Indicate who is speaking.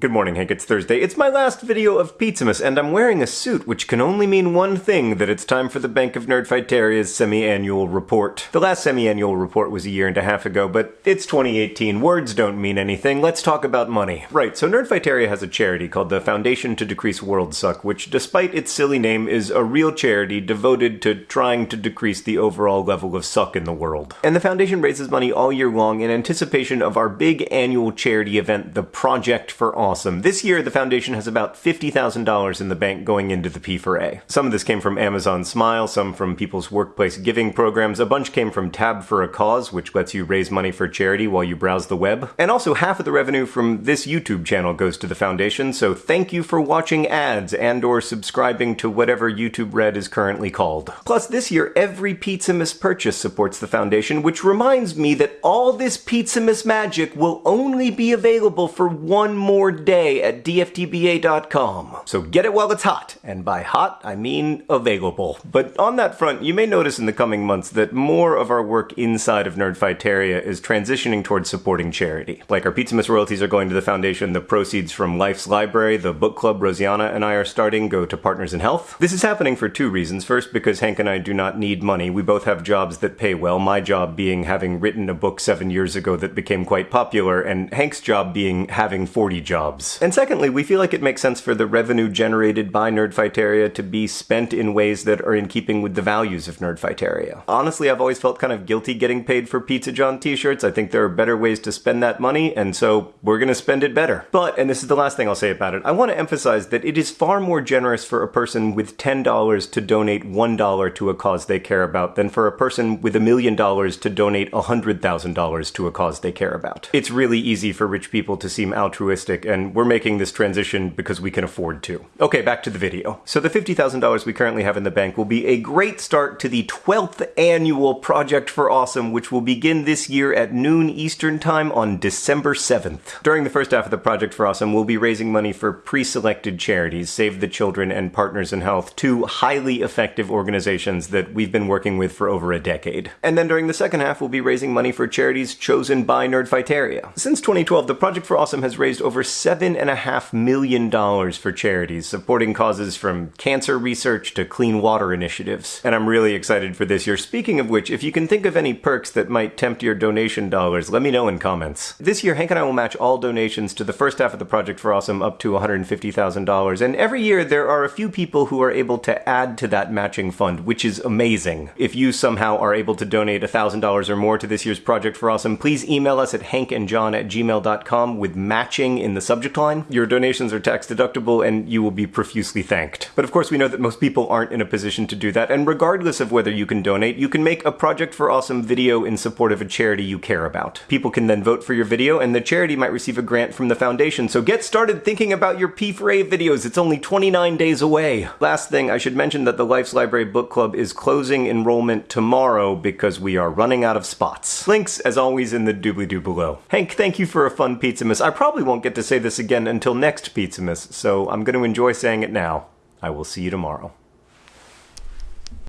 Speaker 1: Good morning, Hank. It's Thursday. It's my last video of Pizzamas, and I'm wearing a suit, which can only mean one thing, that it's time for the Bank of Nerdfighteria's semi-annual report. The last semi-annual report was a year and a half ago, but it's 2018. Words don't mean anything. Let's talk about money. Right, so Nerdfighteria has a charity called the Foundation to Decrease World Suck, which, despite its silly name, is a real charity devoted to trying to decrease the overall level of suck in the world. And the foundation raises money all year long in anticipation of our big annual charity event, the Project for awesome. This year, the foundation has about $50,000 in the bank going into the P4A. Some of this came from Amazon Smile, some from people's workplace giving programs, a bunch came from Tab for a Cause, which lets you raise money for charity while you browse the web. And also half of the revenue from this YouTube channel goes to the foundation, so thank you for watching ads and or subscribing to whatever YouTube Red is currently called. Plus, this year, every Pizzamas purchase supports the foundation, which reminds me that all this Pizzamas magic will only be available for one more day at dftba.com. So get it while it's hot, and by hot, I mean available. But on that front, you may notice in the coming months that more of our work inside of Nerdfighteria is transitioning towards supporting charity. Like our Pizzamas royalties are going to the foundation, the proceeds from Life's Library, the book club Rosianna and I are starting go to Partners in Health. This is happening for two reasons. First, because Hank and I do not need money. We both have jobs that pay well, my job being having written a book seven years ago that became quite popular, and Hank's job being having 40 jobs. And secondly, we feel like it makes sense for the revenue generated by Nerdfighteria to be spent in ways that are in keeping with the values of Nerdfighteria. Honestly, I've always felt kind of guilty getting paid for Pizza John t-shirts. I think there are better ways to spend that money, and so we're gonna spend it better. But, and this is the last thing I'll say about it, I want to emphasize that it is far more generous for a person with $10 to donate $1 to a cause they care about than for a person with a million dollars to donate $100,000 to a cause they care about. It's really easy for rich people to seem altruistic, and we're making this transition because we can afford to. Okay, back to the video. So the $50,000 we currently have in the bank will be a great start to the 12th annual Project for Awesome, which will begin this year at noon Eastern Time on December 7th. During the first half of the Project for Awesome, we'll be raising money for pre-selected charities, Save the Children and Partners in Health, two highly effective organizations that we've been working with for over a decade. And then during the second half, we'll be raising money for charities chosen by Nerdfighteria. Since 2012, the Project for Awesome has raised over seven and a half million dollars for charities, supporting causes from cancer research to clean water initiatives. And I'm really excited for this year. Speaking of which, if you can think of any perks that might tempt your donation dollars, let me know in comments. This year, Hank and I will match all donations to the first half of the Project for Awesome up to $150,000. And every year, there are a few people who are able to add to that matching fund, which is amazing. If you somehow are able to donate $1,000 or more to this year's Project for Awesome, please email us at hankandjohn at gmail.com with matching in the subject line. Your donations are tax deductible and you will be profusely thanked. But of course, we know that most people aren't in a position to do that, and regardless of whether you can donate, you can make a Project for Awesome video in support of a charity you care about. People can then vote for your video, and the charity might receive a grant from the foundation, so get started thinking about your P4A videos. It's only 29 days away. Last thing, I should mention that the Life's Library Book Club is closing enrollment tomorrow because we are running out of spots. Links, as always, in the doobly-doo below. Hank, thank you for a fun Pizzamas. I probably won't get to say this again until next Pizzamas, so I'm going to enjoy saying it now. I will see you tomorrow.